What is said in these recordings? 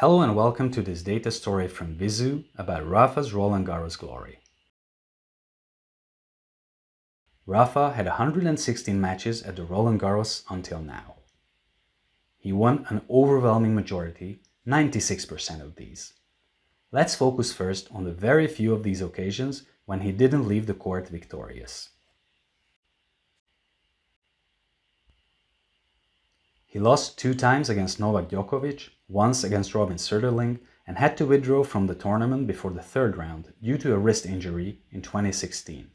Hello and welcome to this data story from Vizzu about Rafa's Roland Garros glory. Rafa had 116 matches at the Roland Garros until now. He won an overwhelming majority, 96% of these. Let's focus first on the very few of these occasions when he didn't leave the court victorious. He lost two times against Novak Djokovic, once against Robin Soderling, and had to withdraw from the tournament before the third round due to a wrist injury in 2016.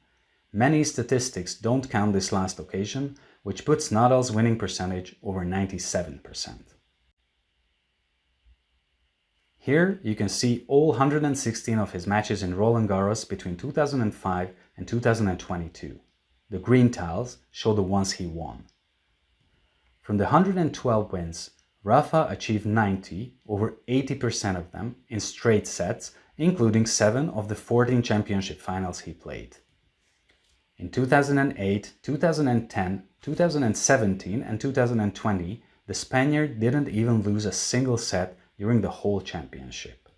Many statistics don't count this last occasion, which puts Nadal's winning percentage over 97%. Here you can see all 116 of his matches in Roland Garros between 2005 and 2022. The green tiles show the ones he won. From the 112 wins, Rafa achieved 90, over 80% of them, in straight sets, including 7 of the 14 championship finals he played. In 2008, 2010, 2017 and 2020, the Spaniard didn't even lose a single set during the whole championship.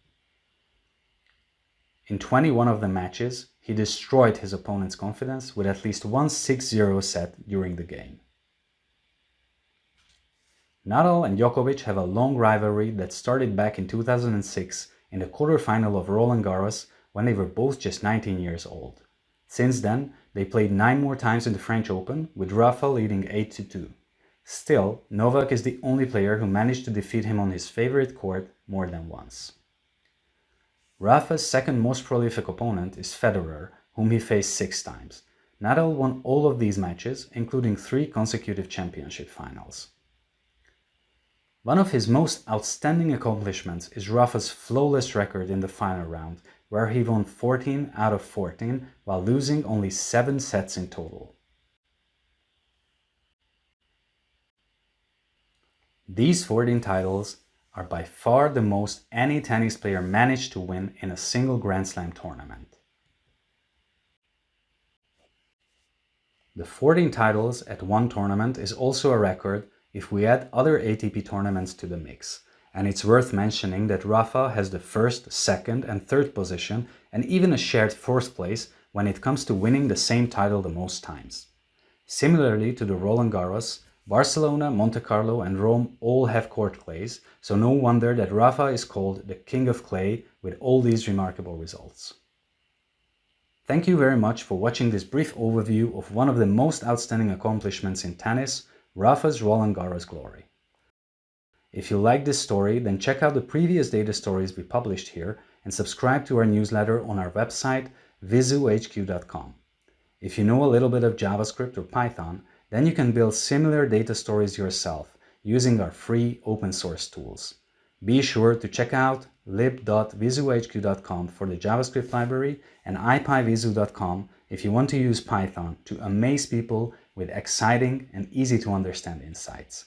In 21 of the matches, he destroyed his opponent's confidence with at least one 6-0 set during the game. Nadal and Djokovic have a long rivalry that started back in 2006 in the quarterfinal of Roland Garros when they were both just 19 years old. Since then, they played 9 more times in the French Open, with Rafa leading 8-2. Still, Novak is the only player who managed to defeat him on his favorite court more than once. Rafa's second most prolific opponent is Federer, whom he faced six times. Nadal won all of these matches, including three consecutive championship finals. One of his most outstanding accomplishments is Rafa's flawless record in the final round, where he won 14 out of 14 while losing only 7 sets in total. These 14 titles are by far the most any tennis player managed to win in a single Grand Slam tournament. The 14 titles at one tournament is also a record if we add other ATP tournaments to the mix. And it's worth mentioning that Rafa has the first, second and third position and even a shared fourth place when it comes to winning the same title the most times. Similarly to the Roland Garros, Barcelona, Monte Carlo and Rome all have court clays, so no wonder that Rafa is called the King of Clay with all these remarkable results. Thank you very much for watching this brief overview of one of the most outstanding accomplishments in tennis, Rafa's Roland Garros glory. If you like this story, then check out the previous data stories we published here and subscribe to our newsletter on our website vizzuhq.com. If you know a little bit of JavaScript or Python, then you can build similar data stories yourself using our free open source tools. Be sure to check out lib.vizzuhq.com for the JavaScript library and ipyvizzu.com if you want to use Python to amaze people with exciting and easy to understand insights.